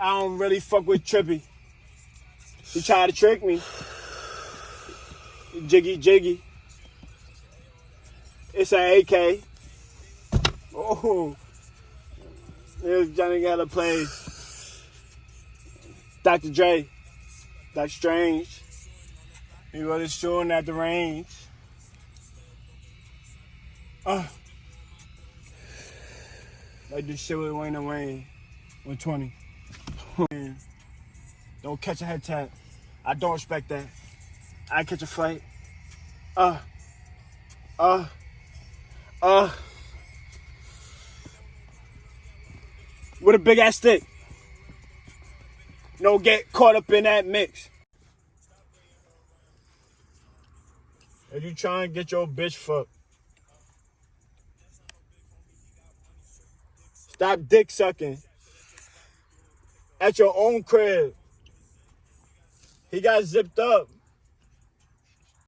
I don't really fuck with Trippy. He tried to trick me. Jiggy jiggy. It's an AK. Oh. There's Johnny to play. Dr. Dre. Dr. Strange. He was shooting at the range. Uh. Like this shit with Wayne and Wayne. 120. Don't catch a head tap. I don't respect that. I catch a fight. Uh. Uh. Uh. With a big ass stick. Don't get caught up in that mix. If you try and get your bitch fucked, stop dick sucking at your own crib. He got zipped up.